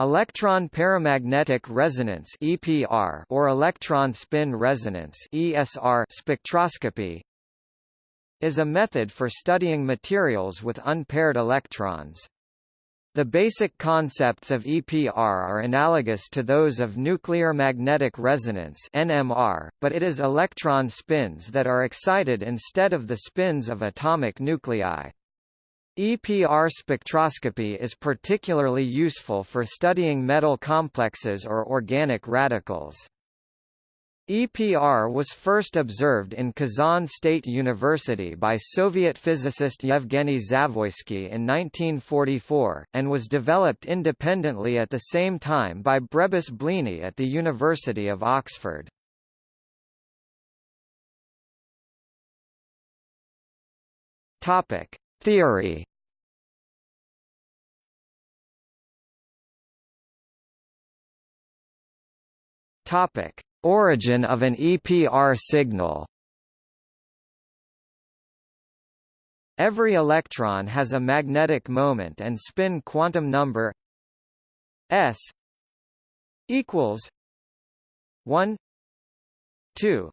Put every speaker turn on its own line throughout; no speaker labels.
Electron paramagnetic resonance (EPR) or electron spin resonance (ESR) spectroscopy is a method for studying materials with unpaired electrons. The basic concepts of EPR are analogous to those of nuclear magnetic resonance NMR, but it is electron spins that are excited instead of the spins of atomic nuclei. EPR spectroscopy is particularly useful for studying metal complexes or organic radicals. EPR was first observed in Kazan State University by Soviet physicist Yevgeny Zavoysky in 1944, and was developed independently at the same time by Brebis Bleaney at the University of Oxford. Topic: Theory Topic: Origin of an EPR signal. Every electron has a magnetic moment and spin quantum number s equals 1 2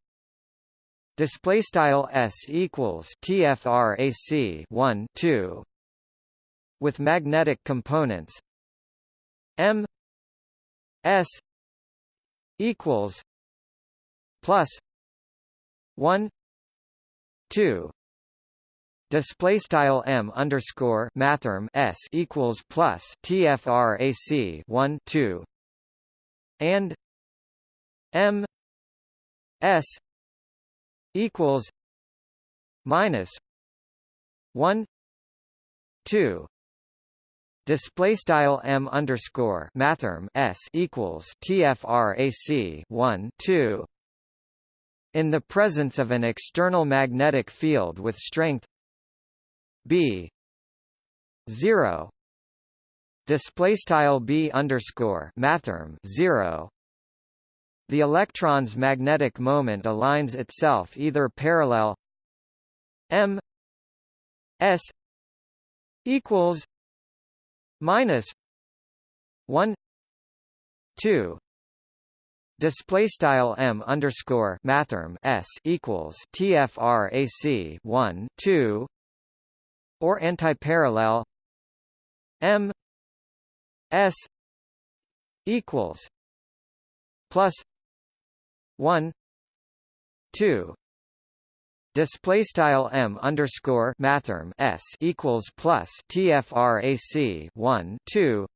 display style s equals tfrac 1 2 with magnetic components. M s equals plus 1 2 display style m underscore mathrm s equals plus tfrac 1 2 and m s equals minus 1 2 display style m underscore mathrm s equals tfrac 1 2 in the presence of an external magnetic field with strength b 0 display style b underscore mathrm 0 the electron's magnetic moment aligns itself either parallel m s equals minus 1 2 display style m underscore mathrm s equals tfrac 1 2 or antiparallel m s equals plus 1 2 display style m underscore mathrm s equals plus tfrac 1 2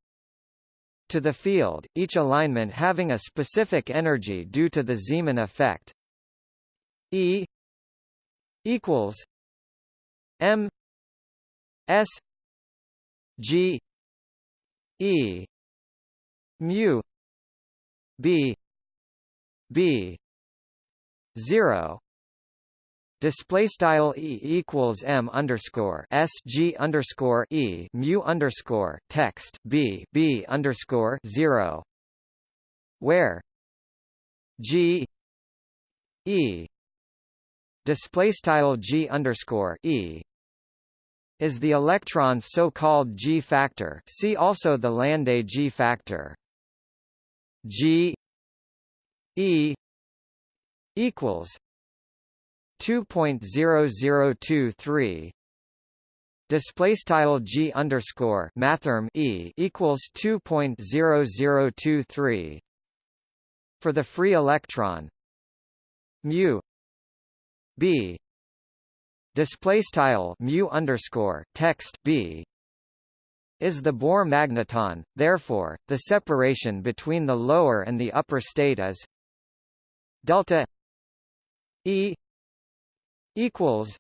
to the field, each alignment having a specific energy due to the Zeeman effect. E. Equals M S G E mu B B. zero. Display style e equals m underscore s g underscore e mu underscore text b b underscore zero, where? G. E. Display style g underscore e is the electron's so-called g factor. See also the Landé g factor. G e equals 2.0023 display style g underscore mathrm e equals 2.0023 for the free electron mu b display style mu underscore text b is the Bohr magneton. Therefore the separation between the lower and the upper state is delta e equals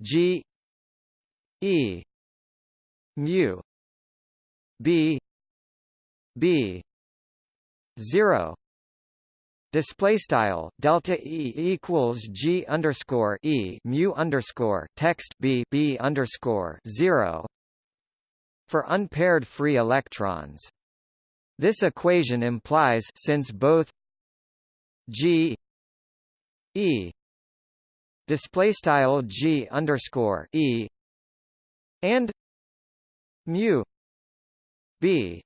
G E mu B B zero Display style delta E equals G underscore E mu underscore text B B underscore zero for unpaired free electrons. This equation implies since both G E display style g underscore e and mu b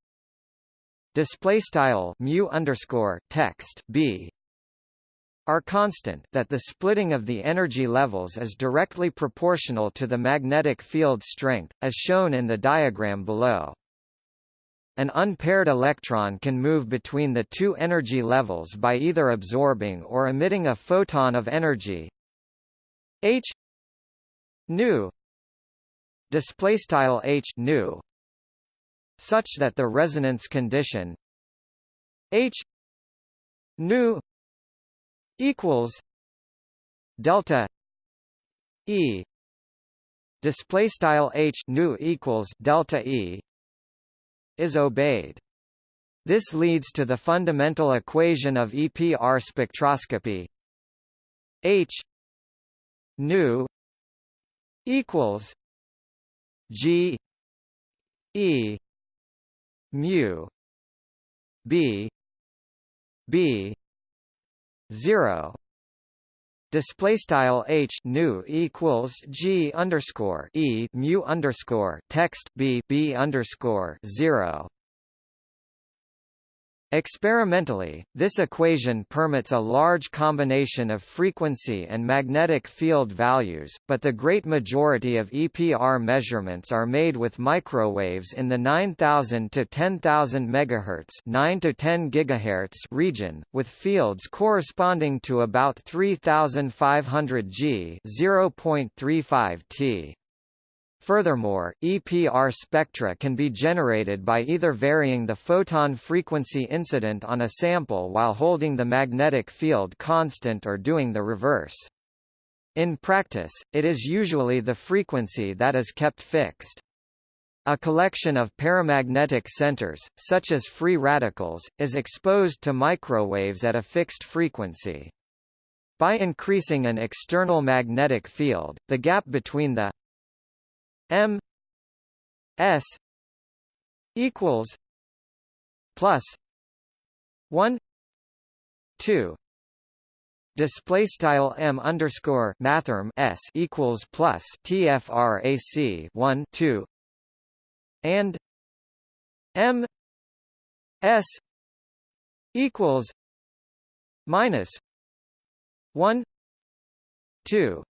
display style mu underscore text b are constant that the splitting of the energy levels is directly proportional to the magnetic field strength, as shown in the diagram below. An unpaired electron can move between the two energy levels by either absorbing or emitting a photon of energy. H nu display style h nu such that the resonance condition h nu equals delta e display style h nu equals delta e is obeyed. This leads to the fundamental equation of EPR spectroscopy. H nu equals G E mu B B zero display style h nu equals g underscore e mu underscore text b b underscore zero Experimentally, this equation permits a large combination of frequency and magnetic field values, but the great majority of EPR measurements are made with microwaves in the 9000 to 10000 MHz 9 to 10 GHz region, with fields corresponding to about 3500 G 0.35 T. Furthermore, EPR spectra can be generated by either varying the photon frequency incident on a sample while holding the magnetic field constant or doing the reverse. In practice, it is usually the frequency that is kept fixed. A collection of paramagnetic centers, such as free radicals, is exposed to microwaves at a fixed frequency. By increasing an external magnetic field, the gap between the M S equals plus one two. Display style m underscore mathrm s equals plus tfrac 1 2 and m s equals minus 1 2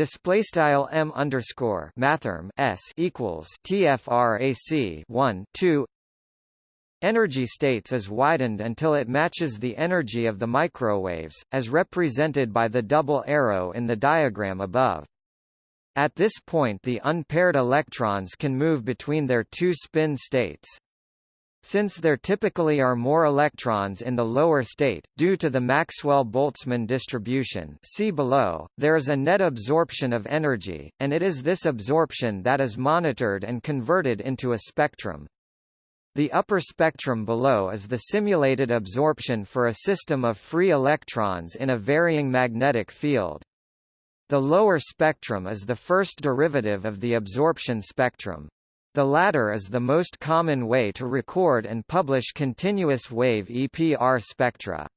display style m underscore mathrm s equals tfrac 1 2 Energy states is widened until it matches the energy of the microwaves, as represented by the double arrow in the diagram above. At this point the unpaired electrons can move between their two spin states. Since there typically are more electrons in the lower state, due to the Maxwell-Boltzmann distribution see below, there is a net absorption of energy, and it is this absorption that is monitored and converted into a spectrum. The upper spectrum below is the simulated absorption for a system of free electrons in a varying magnetic field. The lower spectrum is the first derivative of the absorption spectrum. The latter is the most common way to record and publish continuous wave EPR spectra.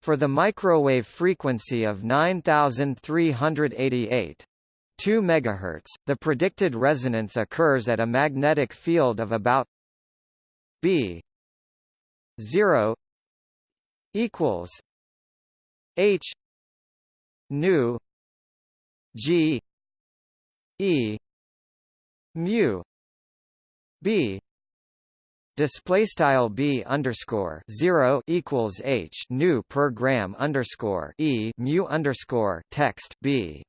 For the microwave frequency of 9388 2 MHz, the predicted resonance occurs at a magnetic field of about B 0 equals H nu G E mu b display style b underscore zero equals h nu per gram underscore e mu underscore text b.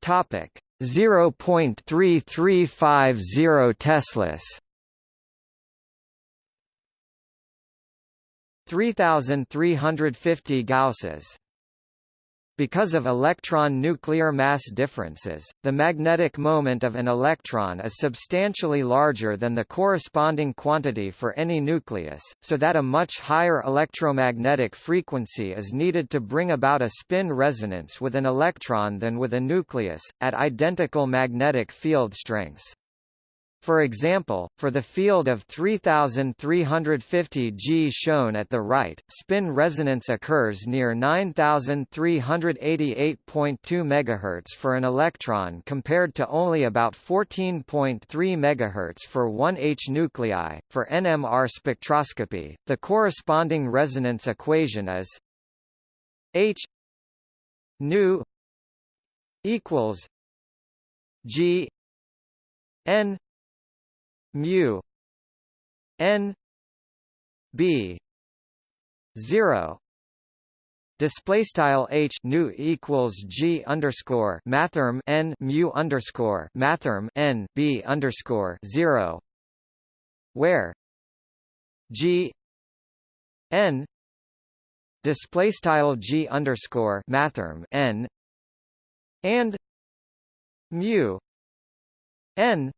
Topic zero point three three five zero teslas. 3350 gausses because of electron nuclear mass differences, the magnetic moment of an electron is substantially larger than the corresponding quantity for any nucleus, so that a much higher electromagnetic frequency is needed to bring about a spin resonance with an electron than with a nucleus, at identical magnetic field strengths. For example, for the field of 3350 G shown at the right, spin resonance occurs near 9388.2 MHz for an electron compared to only about 14.3 MHz for 1H nuclei. For NMR spectroscopy, the corresponding resonance equation is H nu equals G N mu n b 0 display style h nu equals g underscore mathrm n mu underscore mathrm n b underscore 0 where g n display style g underscore mathrm n and mu n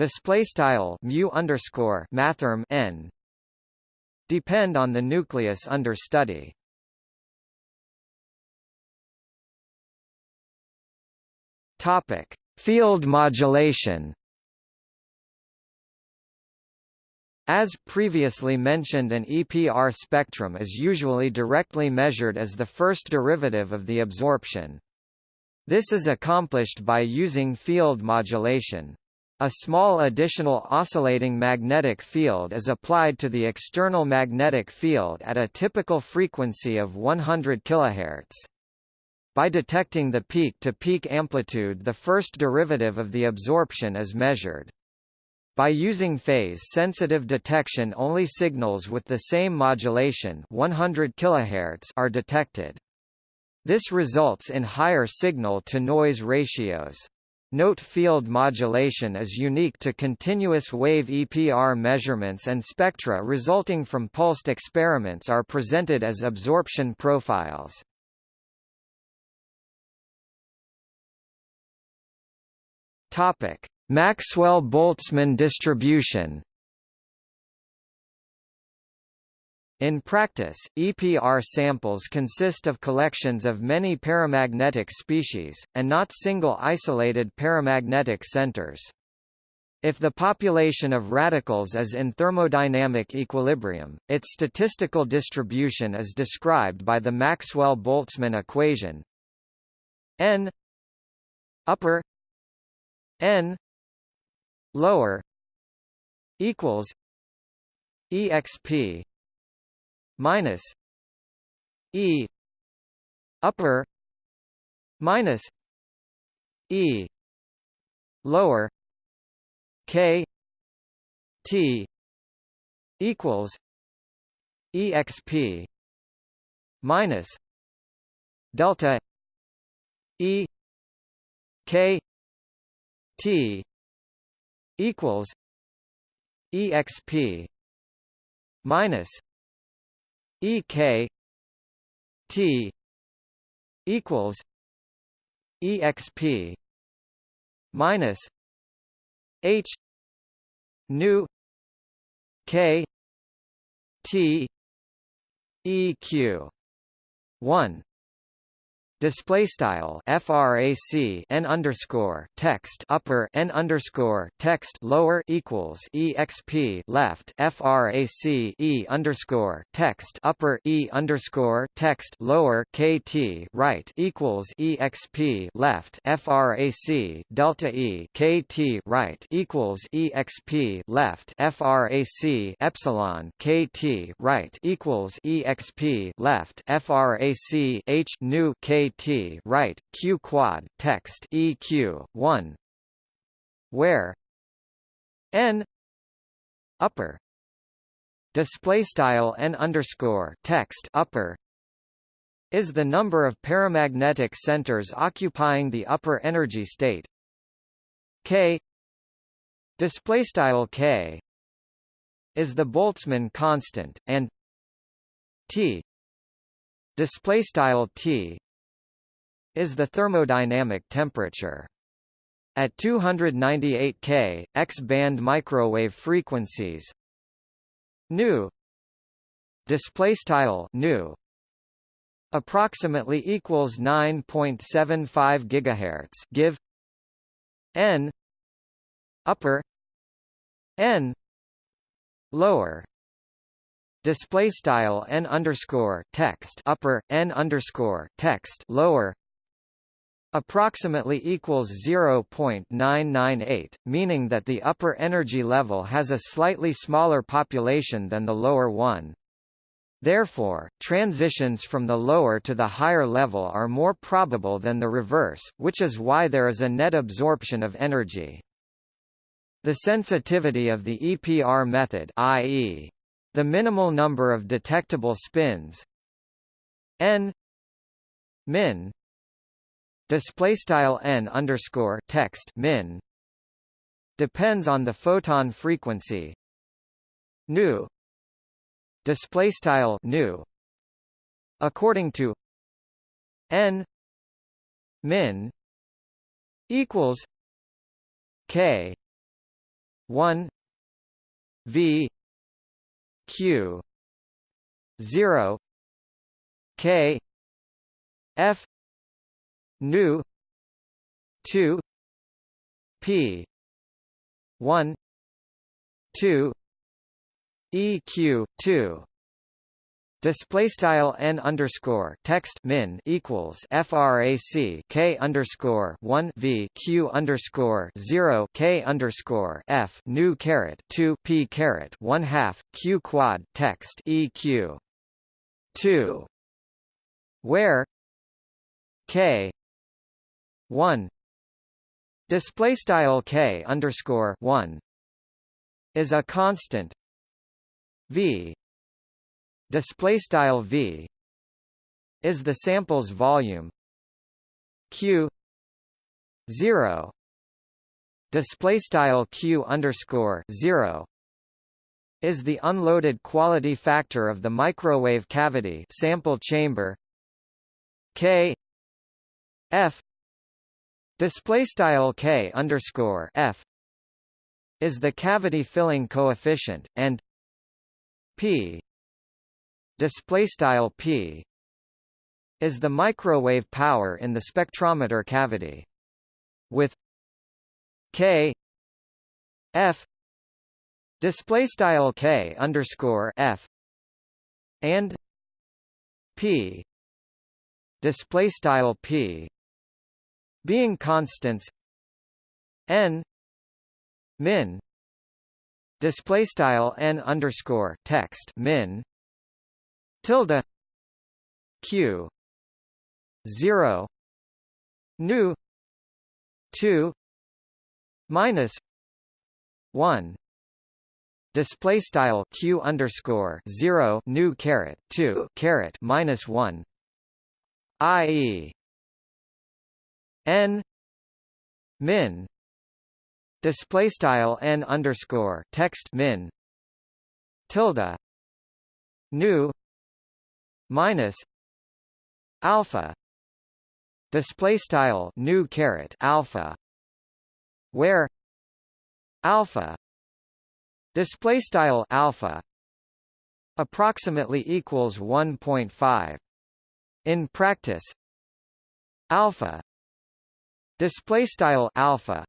display style mu underscore mathrm n depend on the nucleus under study. Topic: Field modulation. As previously mentioned an EPR spectrum is usually directly measured as the first derivative of the absorption. This is accomplished by using field modulation. A small additional oscillating magnetic field is applied to the external magnetic field at a typical frequency of 100 kHz. By detecting the peak-to-peak -peak amplitude the first derivative of the absorption is measured. By using phase-sensitive detection only signals with the same modulation 100 kHz are detected. This results in higher signal-to-noise ratios. Note field modulation is unique to continuous wave EPR measurements and spectra resulting from pulsed experiments are presented as absorption profiles. Topic: Maxwell-Boltzmann distribution In practice, EPR samples consist of collections of many paramagnetic species, and not single isolated paramagnetic centers. If the population of radicals is in thermodynamic equilibrium, its statistical distribution is described by the Maxwell-Boltzmann equation n upper n lower equals exp minus E upper minus E lower K T equals exp minus delta E K T equals exp minus E K T equals EXP minus H nu K T EQ one display style frac n underscore text upper n underscore text lower equals exp left frac e underscore text upper e underscore text lower kt right equals exp left frac delta e kt right equals exp left frac epsilon kt right equals exp left frac h nu kt T right Q quad text EQ 1 where? N. Upper. Display style n underscore text upper. Is the number of paramagnetic centers occupying the upper energy state. K. Display style k. Is the Boltzmann constant and t. Display style t is the thermodynamic temperature. At 298 K, X-band microwave frequencies. Nu. Display style nu. Approximately equals 9.75 gigahertz give. N. Upper. N. Lower. Display style n underscore text. Upper n underscore text. Lower approximately equals 0.998, meaning that the upper energy level has a slightly smaller population than the lower one. Therefore, transitions from the lower to the higher level are more probable than the reverse, which is why there is a net absorption of energy. The sensitivity of the EPR method i.e. the minimal number of detectable spins n min display style n underscore text min depends on the photon frequency. Nu display style nu according to n min equals k 1 v q 0 k f nu. 2 p. 1 2 eq 2 Display style n underscore text min equals frac k underscore one v q underscore zero k underscore f nu caret two p caret one half q quad text eq two, where? K one. Display style k underscore one is a constant. V. Display style v is the sample's volume. Q. 0 display style q underscore 0 is the unloaded quality factor of the microwave cavity sample chamber. K. F display style k underscore f is the cavity filling coefficient, and p display style p is the microwave power in the spectrometer cavity. With k f display style k underscore f and p display style p being constants n min display style n underscore text min tilde q 0 nu 2 minus 1 display style q underscore 0 nu caret 2 caret minus 1 ie n min display style n underscore text min tilde nu minus alpha display style nu caret alpha where alpha display style alpha approximately equals 1.5 in practice alpha display style alpha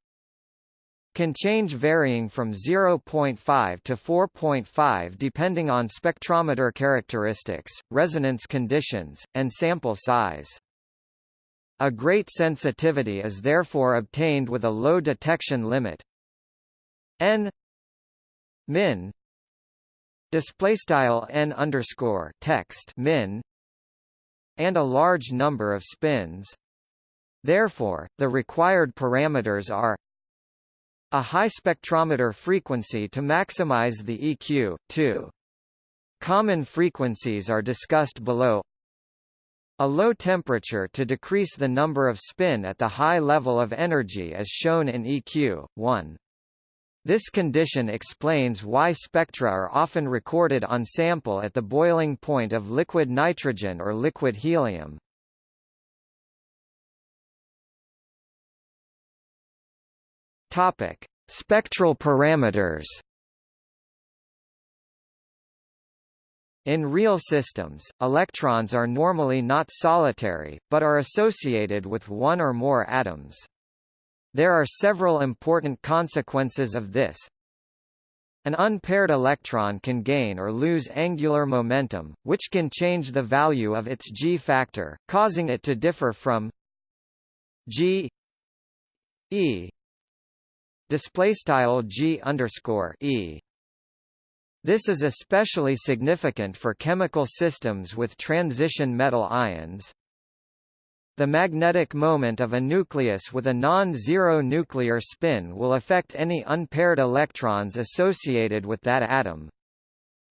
can change varying from 0.5 to 4.5 depending on spectrometer characteristics, resonance conditions, and sample size. A great sensitivity is therefore obtained with a low detection limit n min display style n underscore text min and a large number of spins. Therefore, the required parameters are a high spectrometer frequency to maximize the EQ, 2. Common frequencies are discussed below. A low temperature to decrease the number of spin at the high level of energy as shown in EQ, 1. This condition explains why spectra are often recorded on sample at the boiling point of liquid nitrogen or liquid helium. Topic: Spectral parameters. In real systems, electrons are normally not solitary, but are associated with one or more atoms. There are several important consequences of this. An unpaired electron can gain or lose angular momentum, which can change the value of its g-factor, causing it to differ from g e display style g underscore e. This is especially significant for chemical systems with transition metal ions. The magnetic moment of a nucleus with a non-zero nuclear spin will affect any unpaired electrons associated with that atom.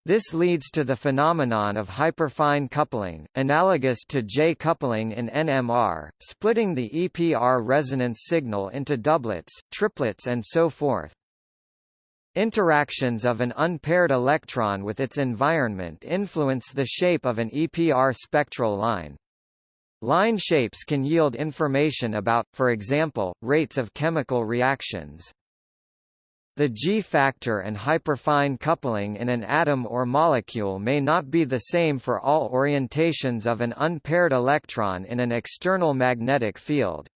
This leads to the phenomenon of hyperfine coupling, analogous to J-coupling in NMR, splitting the EPR resonance signal into doublets, triplets and so forth. Interactions of an unpaired electron with its environment influence the shape of an EPR spectral line. Line shapes can yield information about, for example, rates of chemical reactions. The G-factor and hyperfine coupling in an atom or molecule may not be the same for all orientations of an unpaired electron in an external magnetic field.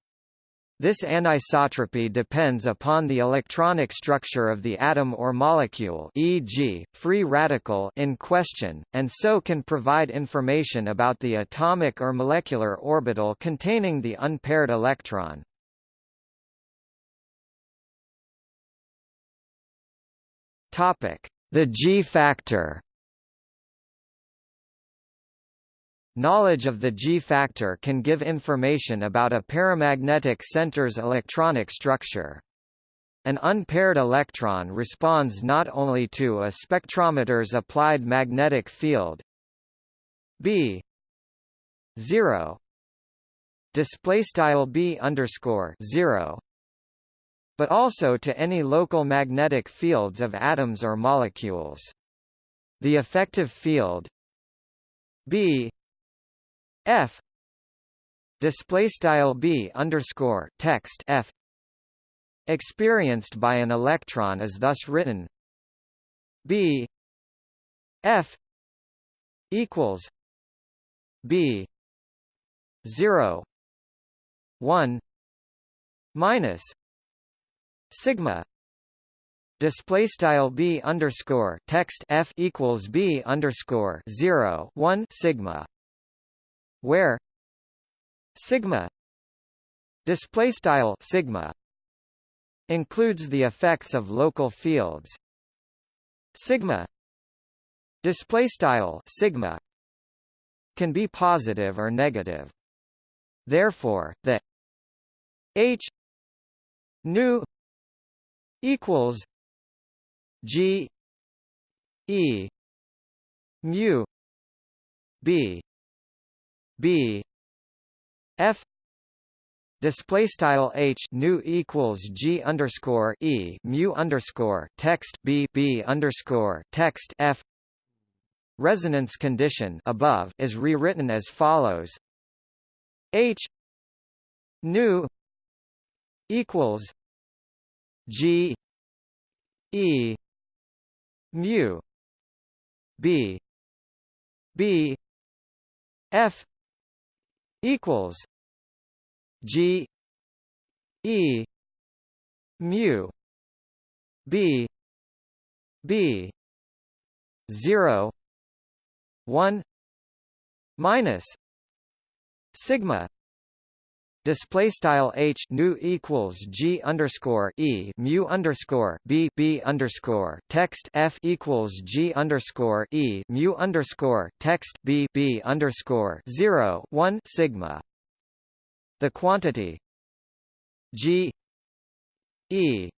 This anisotropy depends upon the electronic structure of the atom or molecule e.g., free radical in question, and so can provide information about the atomic or molecular orbital containing the unpaired electron. The G-factor Knowledge of the G-factor can give information about a paramagnetic center's electronic structure. An unpaired electron responds not only to a spectrometer's applied magnetic field B 0 display style B underscore 0 but also to any local magnetic fields of atoms or molecules. The effective field B F display style B underscore text F experienced by an electron is thus written B F equals B zero one minus sigma display style b underscore text f equals b underscore zero one sigma where sigma display style sigma includes the effects of local fields. Sigma display style sigma can be positive or negative. Therefore the h nu equals g e mu b b f display style h nu equals g underscore e mu underscore text b b underscore text f resonance condition above is rewritten as follows. H nu equals g e mu b b f equals G E mu B B zero one minus sigma Display style h nu equals g underscore e mu underscore b b underscore text f equals g underscore e mu underscore text b b underscore zero one sigma. The quantity g e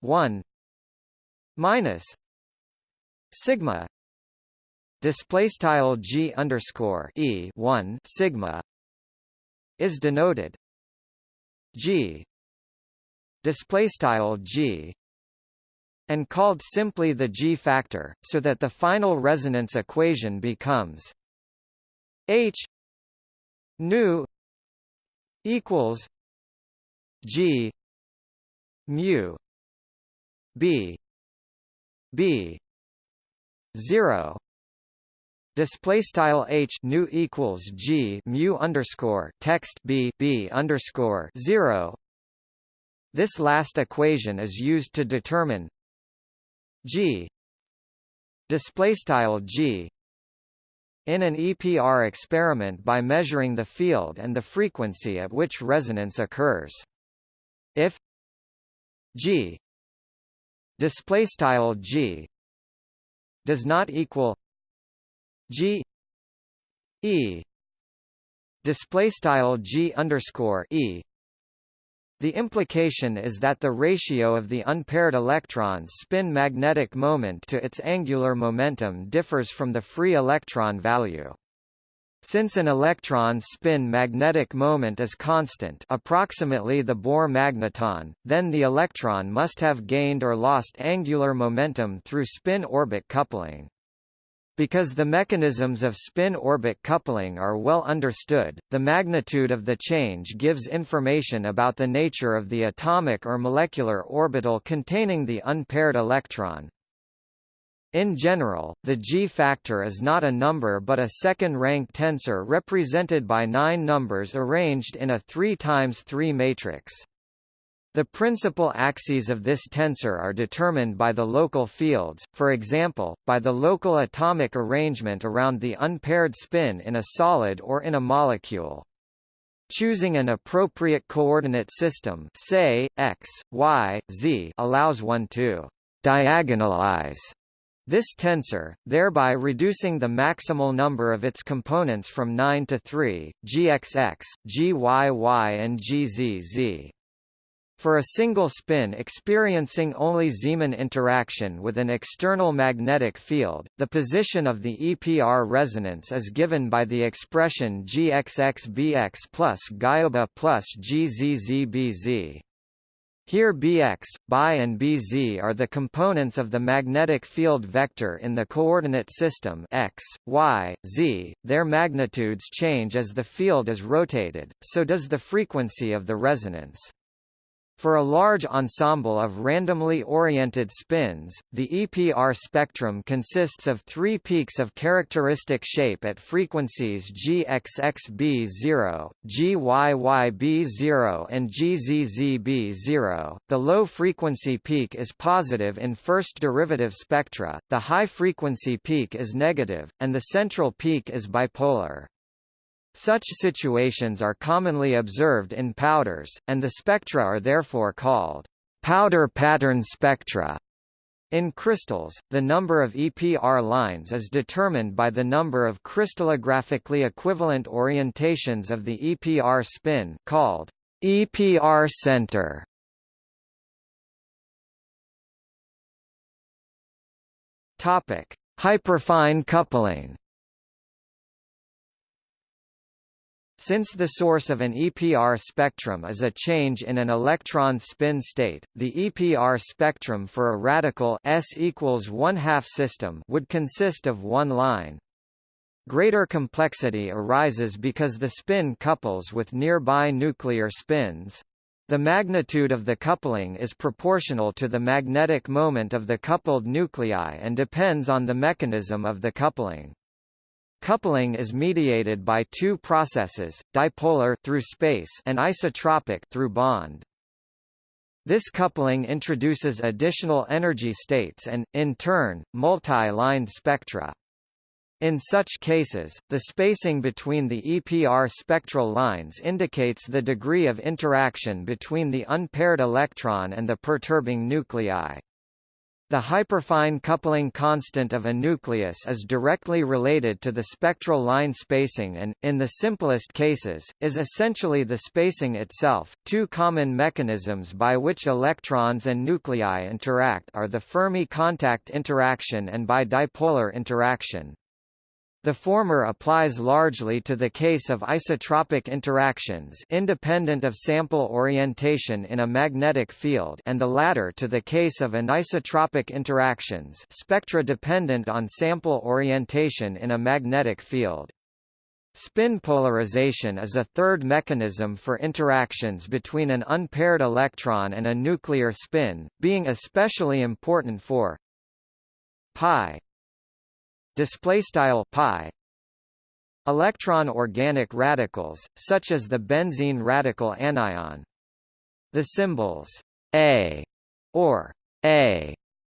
one minus sigma display style g underscore e one sigma is denoted. G. Display style G. And called simply the G factor so that the final resonance equation becomes H nu equals G mu B B zero display style h nu equals g mu underscore text b b underscore zero This last equation is used to determine g display style g in an EPR experiment by measuring the field and the frequency at which resonance occurs. If g display style g does not equal g e display style g underscore e the implication is that the ratio of the unpaired electron's spin magnetic moment to its angular momentum differs from the free electron value. Since an electron's spin magnetic moment is constant approximately the Bohr magneton, then the electron must have gained or lost angular momentum through spin-orbit coupling. Because the mechanisms of spin-orbit coupling are well understood, the magnitude of the change gives information about the nature of the atomic or molecular orbital containing the unpaired electron. In general, the G-factor is not a number but a second-rank tensor represented by nine numbers arranged in a 3 times 3 matrix. The principal axes of this tensor are determined by the local fields, for example, by the local atomic arrangement around the unpaired spin in a solid or in a molecule. Choosing an appropriate coordinate system say, x, y, z allows one to «diagonalize» this tensor, thereby reducing the maximal number of its components from 9 to 3, gxx, gyy and gzz. For a single spin experiencing only Zeeman interaction with an external magnetic field, the position of the EPR resonance is given by the expression GXXBX plus plus GZZBZ. Here Bx, Bi and Bz are the components of the magnetic field vector in the coordinate system x, y, z. Their magnitudes change as the field is rotated, so does the frequency of the resonance. For a large ensemble of randomly oriented spins, the EPR spectrum consists of three peaks of characteristic shape at frequencies GXXB0, GYYB0 and GZZB0. The low-frequency peak is positive in first derivative spectra, the high-frequency peak is negative, and the central peak is bipolar. Such situations are commonly observed in powders, and the spectra are therefore called powder pattern spectra. In crystals, the number of EPR lines is determined by the number of crystallographically equivalent orientations of the EPR spin called EPR center. Topic: Hyperfine coupling. Since the source of an EPR spectrum is a change in an electron spin state, the EPR spectrum for a radical S equals 1 half system would consist of one line. Greater complexity arises because the spin couples with nearby nuclear spins. The magnitude of the coupling is proportional to the magnetic moment of the coupled nuclei and depends on the mechanism of the coupling. Coupling is mediated by two processes, dipolar through space and isotropic through bond. This coupling introduces additional energy states and, in turn, multi-lined spectra. In such cases, the spacing between the EPR spectral lines indicates the degree of interaction between the unpaired electron and the perturbing nuclei. The hyperfine coupling constant of a nucleus is directly related to the spectral line spacing and, in the simplest cases, is essentially the spacing itself. Two common mechanisms by which electrons and nuclei interact are the Fermi contact interaction and by dipolar interaction. The former applies largely to the case of isotropic interactions independent of sample orientation in a magnetic field and the latter to the case of anisotropic interactions spectra dependent on sample orientation in a magnetic field. Spin polarization is a third mechanism for interactions between an unpaired electron and a nuclear spin, being especially important for pi display style pi. Electron organic radicals such as the benzene radical anion. The symbols A or A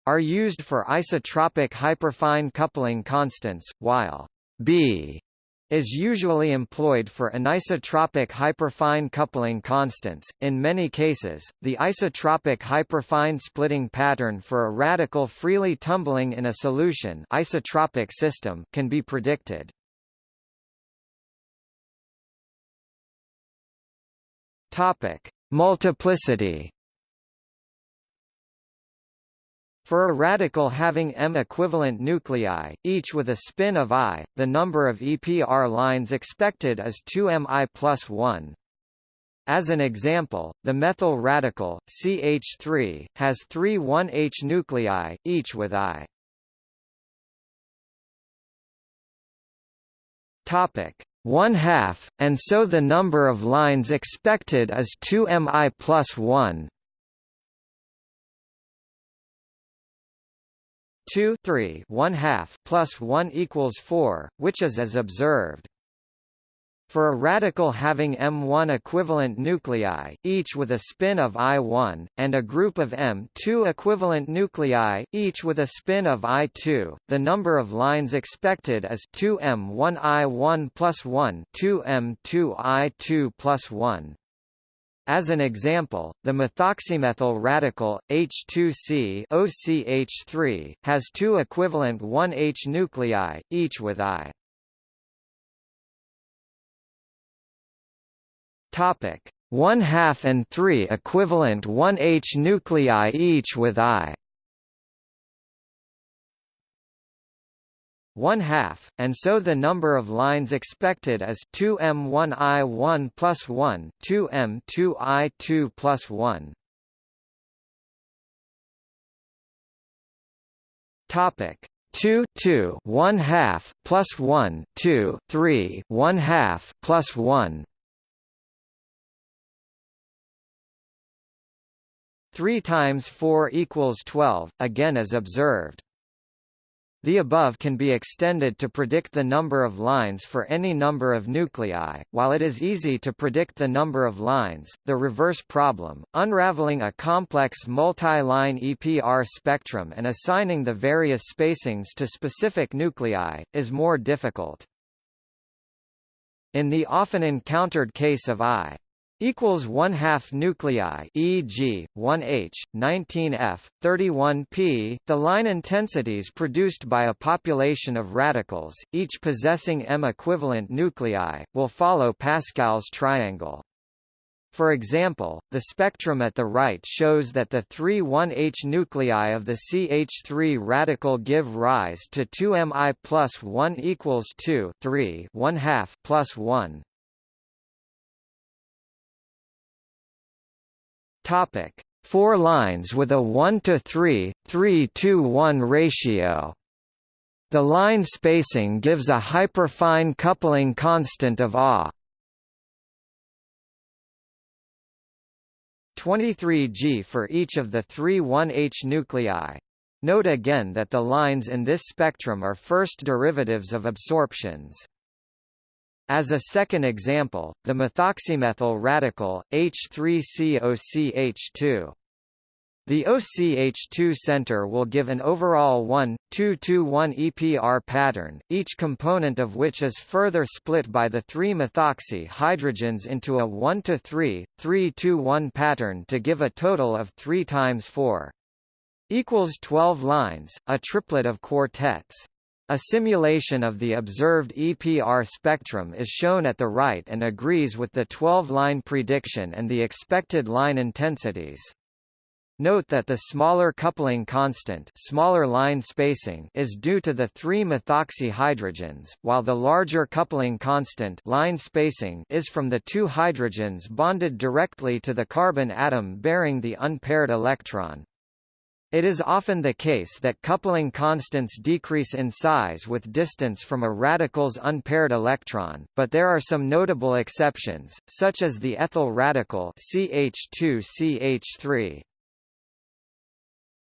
are used for isotropic hyperfine coupling constants, while B is usually employed for anisotropic hyperfine coupling constants. In many cases, the isotropic hyperfine splitting pattern for a radical freely tumbling in a solution isotropic system can be predicted. Topic: Multiplicity For a radical having m equivalent nuclei, each with a spin of i, the number of EPR lines expected is 2mi plus 1. As an example, the methyl radical, CH3, has three 1H nuclei, each with i. Topic 1 half, and so the number of lines expected is 2mi plus 1. 2 3 1 half plus 1 equals 4, which is as observed. For a radical having M1 equivalent nuclei, each with a spin of I1, and a group of M2 equivalent nuclei, each with a spin of I2, the number of lines expected is 2M1I1 plus 1 2M2I2 plus 1. As an example, the methoxymethyl radical, H2C OCH3, has two equivalent 1H nuclei, each with I. Topic: 1 half and 3 equivalent 1H nuclei each with I. 1 half, and so the number of lines expected is 2m1i1 plus 1 2m2i2 plus 1. Topic. 2 2 1 half plus 1 2 3 1 half plus 1 3 times 4 equals 12 again as observed the above can be extended to predict the number of lines for any number of nuclei. While it is easy to predict the number of lines, the reverse problem, unraveling a complex multi-line EPR spectrum and assigning the various spacings to specific nuclei, is more difficult. In the often encountered case of I equals 1 half nuclei e.g., 1H, 19F, 31P, the line intensities produced by a population of radicals, each possessing M equivalent nuclei, will follow Pascal's triangle. For example, the spectrum at the right shows that the three 1H nuclei of the CH3 radical give rise to 2Mi plus 1 equals 2 3 1 half plus 1, Topic: Four lines with a 1 to 3, 3 to 1 ratio. The line spacing gives a hyperfine coupling constant of A. 23 G for each of the three 1H nuclei. Note again that the lines in this spectrum are first derivatives of absorptions. As a second example, the methoxymethyl radical, H3COCH2. The OCH2 center will give an overall 1, 2 2 1 EPR pattern, each component of which is further split by the three methoxy hydrogens into a 1 to 3, 3 2 1 pattern to give a total of 3 times 4 equals 12 lines, a triplet of quartets. A simulation of the observed EPR spectrum is shown at the right and agrees with the 12-line prediction and the expected line intensities. Note that the smaller coupling constant smaller line spacing is due to the three methoxy hydrogens, while the larger coupling constant line spacing is from the two hydrogens bonded directly to the carbon atom bearing the unpaired electron. It is often the case that coupling constants decrease in size with distance from a radical's unpaired electron, but there are some notable exceptions, such as the ethyl radical CH2CH3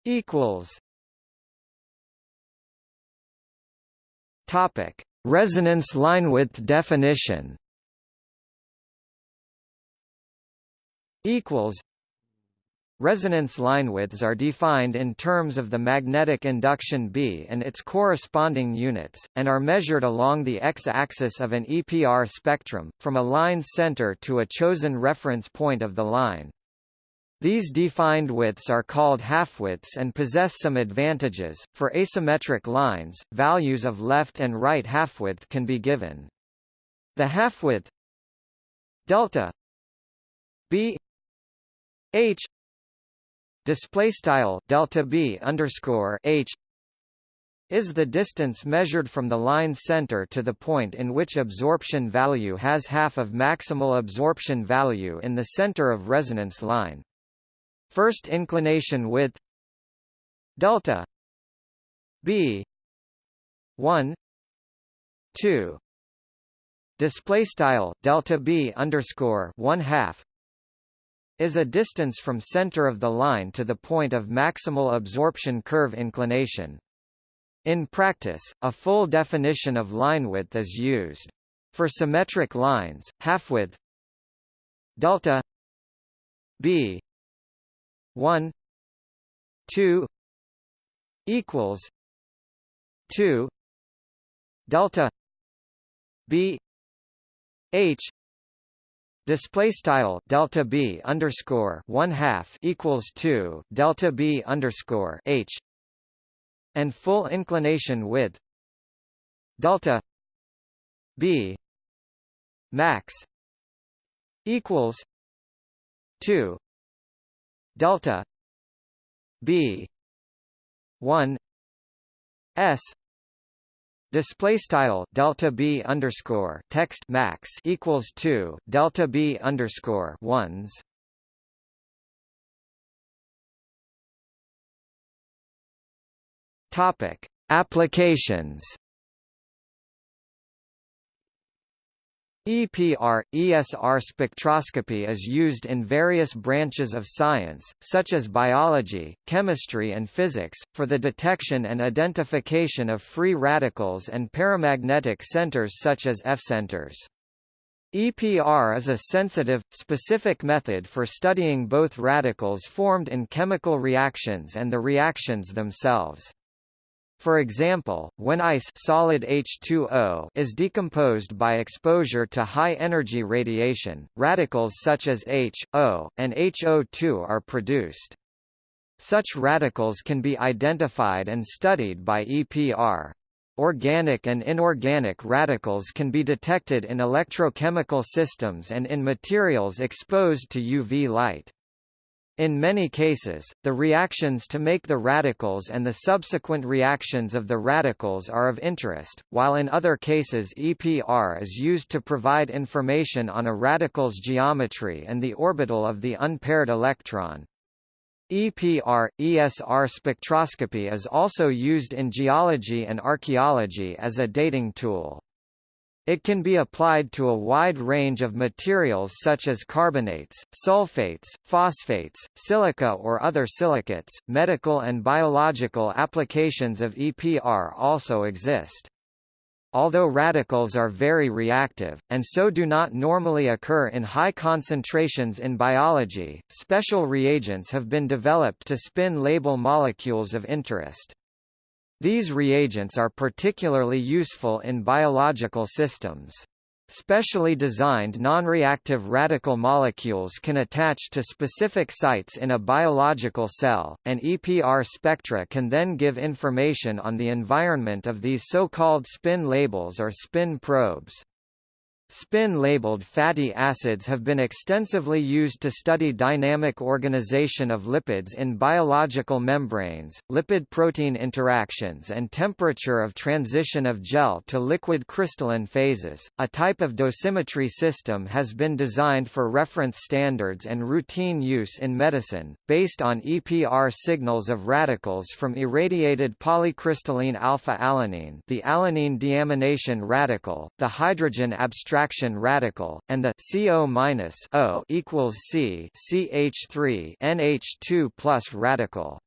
equals Topic: Resonance line width definition equals Resonance linewidths are defined in terms of the magnetic induction B and its corresponding units, and are measured along the x-axis of an EPR spectrum, from a line's center to a chosen reference point of the line. These defined widths are called halfwidths and possess some advantages. For asymmetric lines, values of left and right halfwidth can be given. The halfwidth delta b h display style delta b underscore h is the distance measured from the line center to the point in which absorption value has half of maximal absorption value in the center of resonance line. First inclination width delta b 1 2 display style delta b underscore 1 half is a distance from center of the line to the point of maximal absorption curve inclination. In practice, a full definition of line width is used. For symmetric lines, halfwidth delta b 1 2 equals 2 delta b h display style delta b underscore one half equals two delta b underscore h. And full inclination width. Delta b max equals two delta b one s Display style delta b underscore text max equals two delta b underscore ones. Topic Applications EPR – ESR spectroscopy is used in various branches of science, such as biology, chemistry and physics, for the detection and identification of free radicals and paramagnetic centers such as F-centers. EPR is a sensitive, specific method for studying both radicals formed in chemical reactions and the reactions themselves. For example, when ice solid H2O is decomposed by exposure to high-energy radiation, radicals such as H, O, and HO2 are produced. Such radicals can be identified and studied by EPR. Organic and inorganic radicals can be detected in electrochemical systems and in materials exposed to UV light. In many cases, the reactions to make the radicals and the subsequent reactions of the radicals are of interest, while in other cases EPR is used to provide information on a radical's geometry and the orbital of the unpaired electron. EPR – ESR spectroscopy is also used in geology and archaeology as a dating tool. It can be applied to a wide range of materials such as carbonates, sulfates, phosphates, silica or other silicates. Medical and biological applications of EPR also exist. Although radicals are very reactive, and so do not normally occur in high concentrations in biology, special reagents have been developed to spin label molecules of interest. These reagents are particularly useful in biological systems. Specially designed non-reactive radical molecules can attach to specific sites in a biological cell, and EPR spectra can then give information on the environment of these so-called spin labels or spin probes. Spin-labeled fatty acids have been extensively used to study dynamic organization of lipids in biological membranes, lipid-protein interactions and temperature of transition of gel to liquid crystalline phases. A type of dosimetry system has been designed for reference standards and routine use in medicine, based on EPR signals of radicals from irradiated polycrystalline alpha-alanine the alanine deamination radical, the hydrogen abstraction subtraction radical, and the CO-O equals C CH3 NH2 plus radical.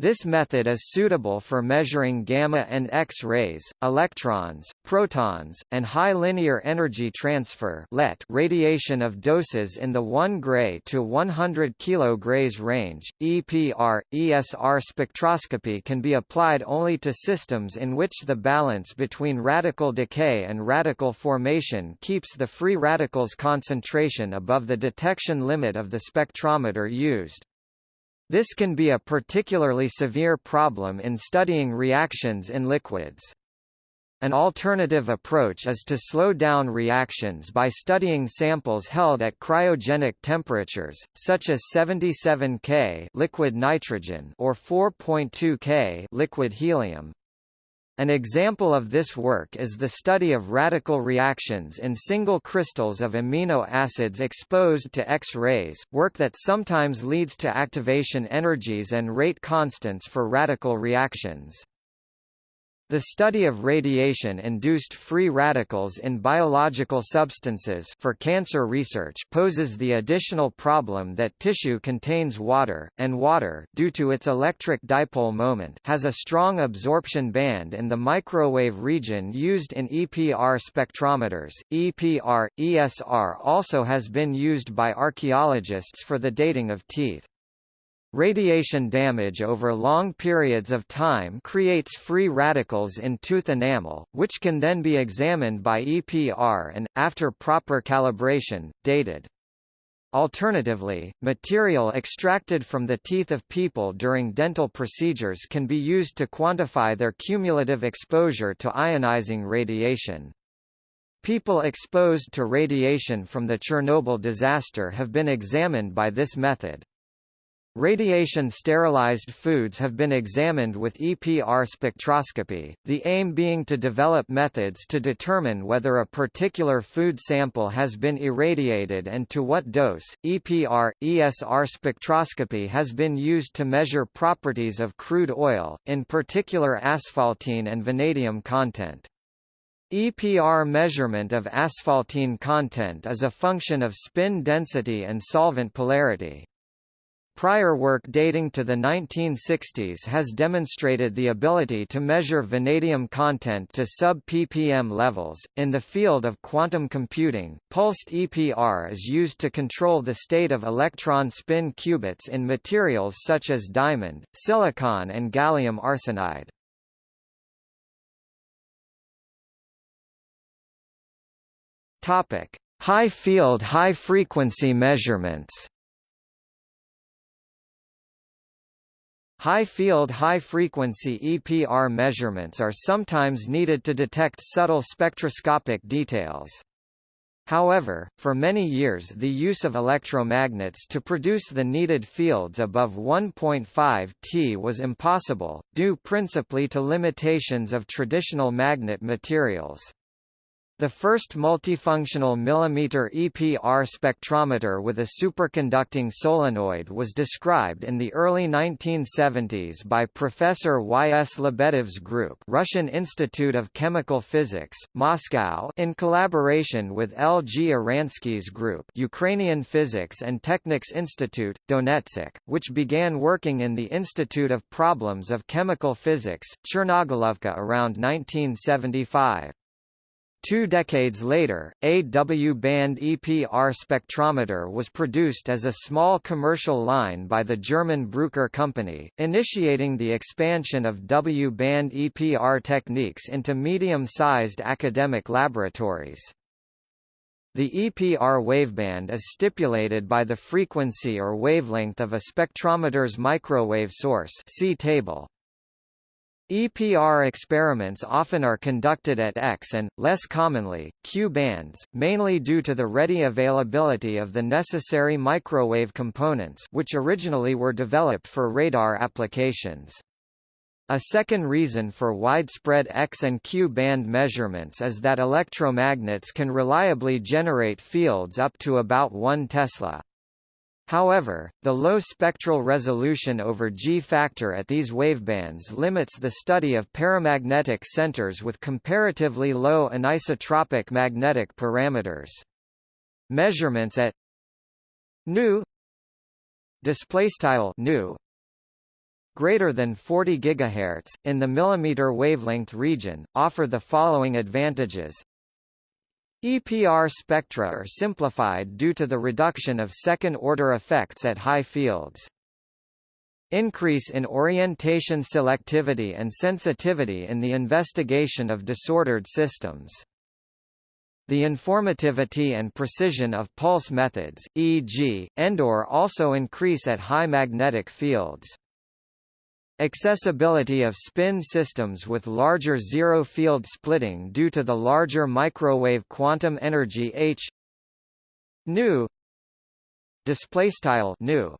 This method is suitable for measuring gamma and X-rays, electrons, protons, and high linear energy transfer (LET) radiation of doses in the 1 gray to 100 kg range. EPR ESR spectroscopy can be applied only to systems in which the balance between radical decay and radical formation keeps the free radicals concentration above the detection limit of the spectrometer used. This can be a particularly severe problem in studying reactions in liquids. An alternative approach is to slow down reactions by studying samples held at cryogenic temperatures, such as 77 K liquid nitrogen or 4.2 K liquid helium, an example of this work is the study of radical reactions in single crystals of amino acids exposed to X-rays, work that sometimes leads to activation energies and rate constants for radical reactions. The study of radiation-induced free radicals in biological substances for cancer research poses the additional problem that tissue contains water, and water due to its electric dipole moment has a strong absorption band in the microwave region used in EPR spectrometers. EPR, ESR also has been used by archaeologists for the dating of teeth. Radiation damage over long periods of time creates free radicals in tooth enamel, which can then be examined by EPR and, after proper calibration, dated. Alternatively, material extracted from the teeth of people during dental procedures can be used to quantify their cumulative exposure to ionizing radiation. People exposed to radiation from the Chernobyl disaster have been examined by this method. Radiation-sterilized foods have been examined with EPR spectroscopy, the aim being to develop methods to determine whether a particular food sample has been irradiated and to what dose. EPR ESR spectroscopy has been used to measure properties of crude oil, in particular asphaltene and vanadium content. EPR measurement of asphaltene content is a function of spin density and solvent polarity. Prior work dating to the 1960s has demonstrated the ability to measure vanadium content to sub-ppm levels. In the field of quantum computing, pulsed EPR is used to control the state of electron spin qubits in materials such as diamond, silicon and gallium arsenide. Topic: High field high frequency measurements. High-field high-frequency EPR measurements are sometimes needed to detect subtle spectroscopic details. However, for many years the use of electromagnets to produce the needed fields above 1.5 T was impossible, due principally to limitations of traditional magnet materials. The first multifunctional millimeter EPR spectrometer with a superconducting solenoid was described in the early 1970s by Professor Y. S. Lebedev's group Russian Institute of Chemical Physics, Moscow in collaboration with L. G. Oranski's group Ukrainian Physics and Technics Institute, Donetsk, which began working in the Institute of Problems of Chemical Physics, Chernogolovka around 1975. Two decades later, a W-band EPR spectrometer was produced as a small commercial line by the German Bruker company, initiating the expansion of W-band EPR techniques into medium-sized academic laboratories. The EPR waveband is stipulated by the frequency or wavelength of a spectrometer's microwave source see table. EPR experiments often are conducted at X and, less commonly, Q bands, mainly due to the ready availability of the necessary microwave components which originally were developed for radar applications. A second reason for widespread X and Q band measurements is that electromagnets can reliably generate fields up to about 1 Tesla. However, the low spectral resolution over G-factor at these wavebands limits the study of paramagnetic centers with comparatively low anisotropic magnetic parameters. Measurements at nu displaystyle nu greater than 40 GHz, in the millimeter wavelength region, offer the following advantages. EPR spectra are simplified due to the reduction of second-order effects at high fields. Increase in orientation selectivity and sensitivity in the investigation of disordered systems. The informativity and precision of pulse methods, e.g., ENDOR also increase at high magnetic fields. Accessibility of spin systems with larger zero-field splitting due to the larger microwave quantum energy h nu nu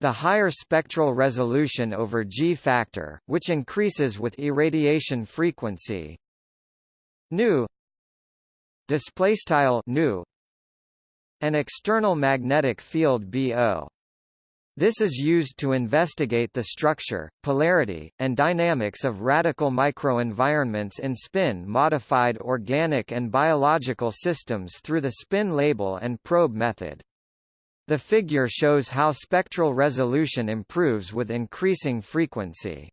the higher spectral resolution over G factor, which increases with irradiation frequency. Nu nu an external magnetic field BO. This is used to investigate the structure, polarity, and dynamics of radical microenvironments in spin-modified organic and biological systems through the spin label and probe method. The figure shows how spectral resolution improves with increasing frequency.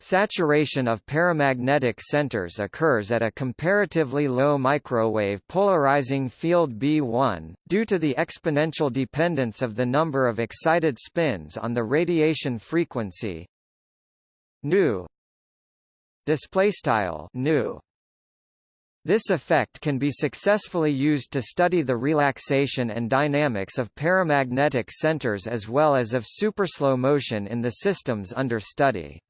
Saturation of paramagnetic centers occurs at a comparatively low microwave polarizing field B1, due to the exponential dependence of the number of excited spins on the radiation frequency. Nu. This effect can be successfully used to study the relaxation and dynamics of paramagnetic centers as well as of superslow motion in the systems under study.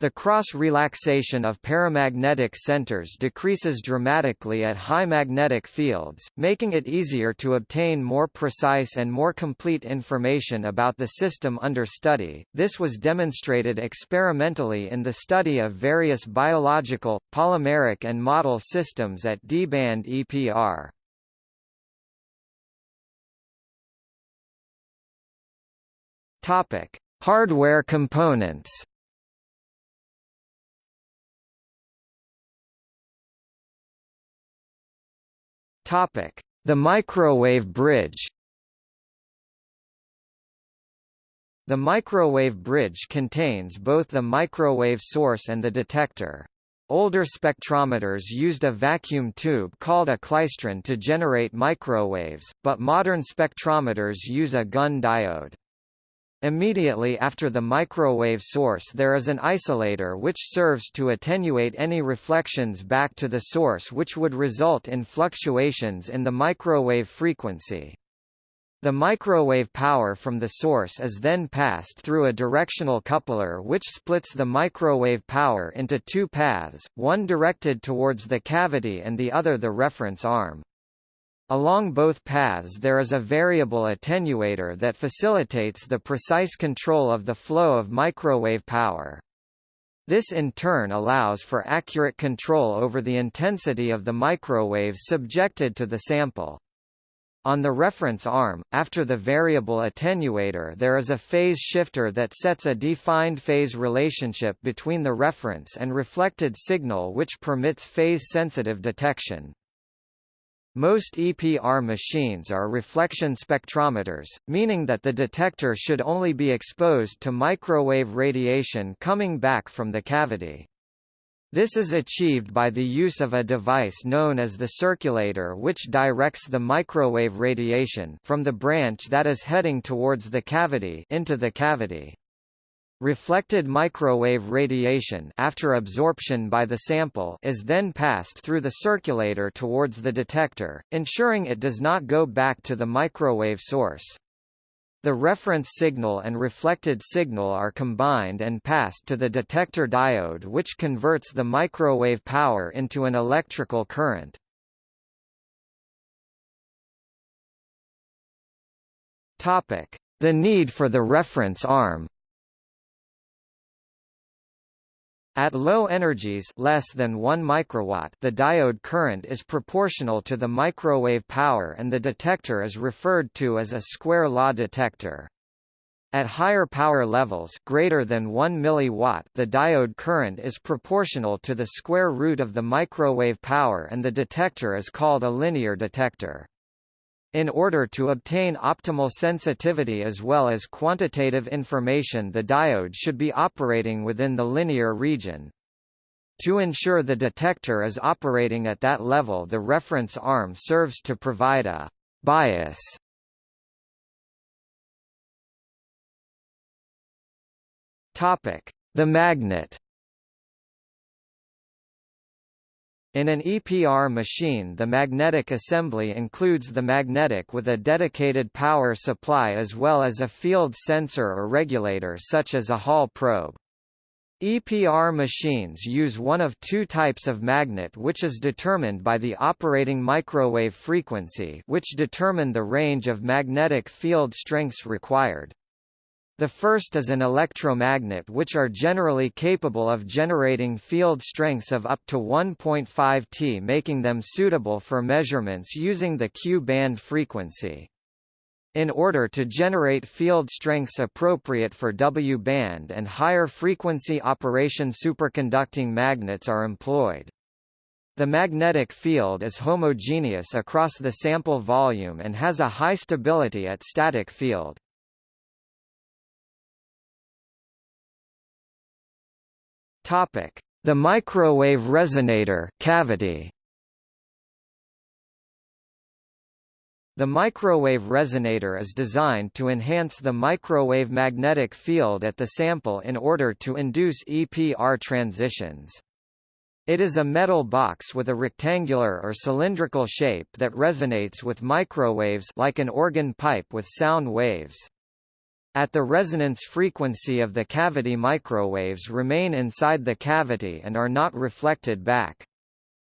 The cross-relaxation of paramagnetic centers decreases dramatically at high magnetic fields, making it easier to obtain more precise and more complete information about the system under study. This was demonstrated experimentally in the study of various biological, polymeric and model systems at D-band EPR. Topic: Hardware components. Topic: The microwave bridge. The microwave bridge contains both the microwave source and the detector. Older spectrometers used a vacuum tube called a klystron to generate microwaves, but modern spectrometers use a Gunn diode. Immediately after the microwave source there is an isolator which serves to attenuate any reflections back to the source which would result in fluctuations in the microwave frequency. The microwave power from the source is then passed through a directional coupler which splits the microwave power into two paths, one directed towards the cavity and the other the reference arm. Along both paths there is a variable attenuator that facilitates the precise control of the flow of microwave power. This in turn allows for accurate control over the intensity of the microwaves subjected to the sample. On the reference arm, after the variable attenuator there is a phase shifter that sets a defined phase relationship between the reference and reflected signal which permits phase-sensitive detection. Most EPR machines are reflection spectrometers, meaning that the detector should only be exposed to microwave radiation coming back from the cavity. This is achieved by the use of a device known as the circulator which directs the microwave radiation from the branch that is heading towards the cavity into the cavity. Reflected microwave radiation after absorption by the sample is then passed through the circulator towards the detector, ensuring it does not go back to the microwave source. The reference signal and reflected signal are combined and passed to the detector diode which converts the microwave power into an electrical current. The need for the reference arm At low energies less than 1 microwatt the diode current is proportional to the microwave power and the detector is referred to as a square law detector. At higher power levels greater than 1 milliwatt the diode current is proportional to the square root of the microwave power and the detector is called a linear detector. In order to obtain optimal sensitivity as well as quantitative information the diode should be operating within the linear region. To ensure the detector is operating at that level the reference arm serves to provide a bias The magnet. In an EPR machine the magnetic assembly includes the magnetic with a dedicated power supply as well as a field sensor or regulator such as a Hall probe. EPR machines use one of two types of magnet which is determined by the operating microwave frequency which determine the range of magnetic field strengths required. The first is an electromagnet which are generally capable of generating field strengths of up to 1.5 T making them suitable for measurements using the Q-band frequency. In order to generate field strengths appropriate for W-band and higher frequency operation superconducting magnets are employed. The magnetic field is homogeneous across the sample volume and has a high stability at static field. Topic: The microwave resonator cavity. The microwave resonator is designed to enhance the microwave magnetic field at the sample in order to induce EPR transitions. It is a metal box with a rectangular or cylindrical shape that resonates with microwaves like an organ pipe with sound waves. At the resonance frequency of the cavity microwaves remain inside the cavity and are not reflected back.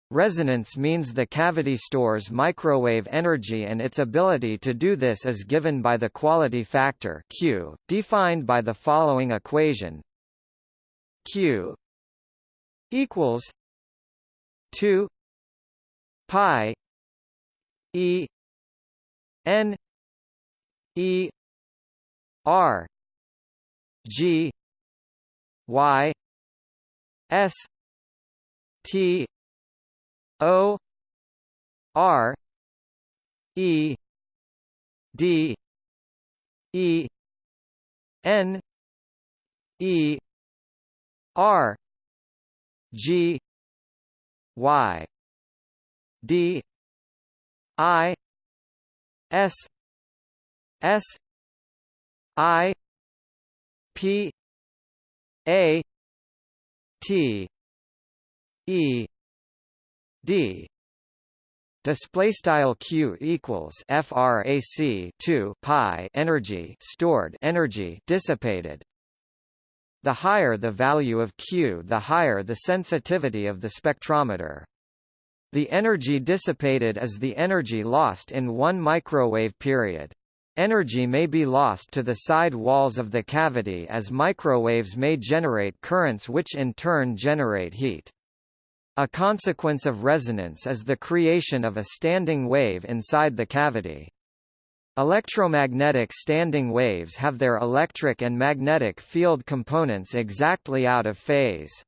Resonance means the cavity stores microwave energy and its ability to do this is given by the quality factor Q, defined by the following equation Q equals 2 pi E N E R G Y S T O R E D E N E R G Y D I S S I P A T E D. Display style q equals frac 2 pi energy stored energy dissipated. The higher the value of q the higher the sensitivity of the spectrometer. The energy dissipated is the energy lost in one microwave period Energy may be lost to the side walls of the cavity as microwaves may generate currents which in turn generate heat. A consequence of resonance is the creation of a standing wave inside the cavity. Electromagnetic standing waves have their electric and magnetic field components exactly out of phase.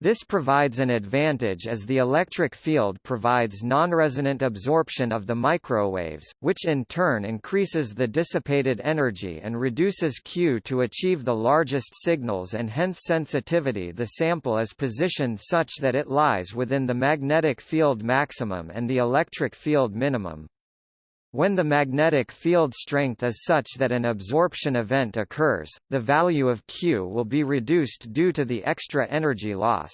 This provides an advantage as the electric field provides non-resonant absorption of the microwaves, which in turn increases the dissipated energy and reduces Q to achieve the largest signals and hence sensitivity the sample is positioned such that it lies within the magnetic field maximum and the electric field minimum. When the magnetic field strength is such that an absorption event occurs, the value of Q will be reduced due to the extra energy loss.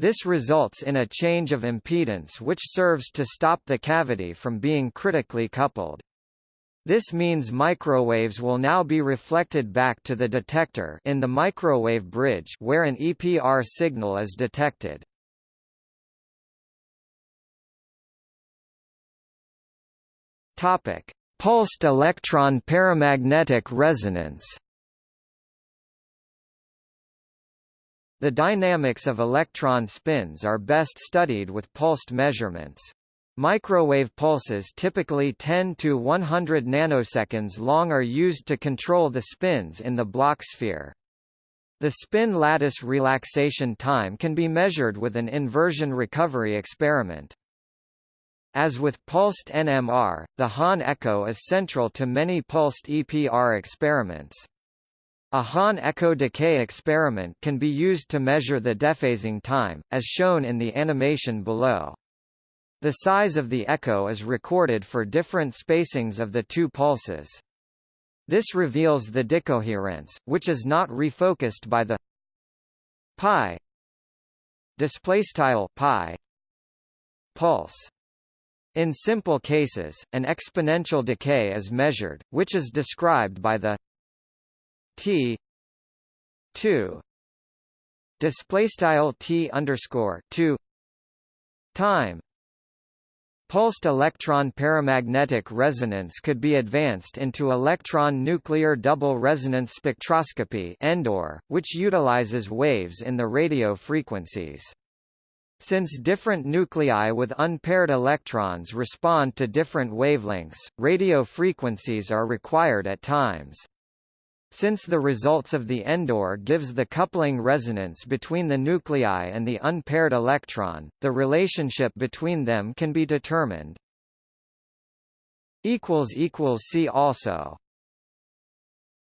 This results in a change of impedance which serves to stop the cavity from being critically coupled. This means microwaves will now be reflected back to the detector in the microwave bridge where an EPR signal is detected. Topic: Pulsed electron paramagnetic resonance. The dynamics of electron spins are best studied with pulsed measurements. Microwave pulses typically 10 to 100 nanoseconds long are used to control the spins in the Bloch sphere. The spin lattice relaxation time can be measured with an inversion recovery experiment. As with pulsed NMR, the Hahn echo is central to many pulsed EPR experiments. A Hahn echo decay experiment can be used to measure the dephasing time, as shown in the animation below. The size of the echo is recorded for different spacings of the two pulses. This reveals the decoherence, which is not refocused by the pi pulse. In simple cases, an exponential decay is measured, which is described by the t 2 displaystyle t underscore 2 time Pulsed electron paramagnetic resonance could be advanced into electron nuclear double resonance spectroscopy ENDOR, which utilizes waves in the radio frequencies. Since different nuclei with unpaired electrons respond to different wavelengths, radio frequencies are required at times. Since the results of the ENDOR gives the coupling resonance between the nuclei and the unpaired electron, the relationship between them can be determined. See also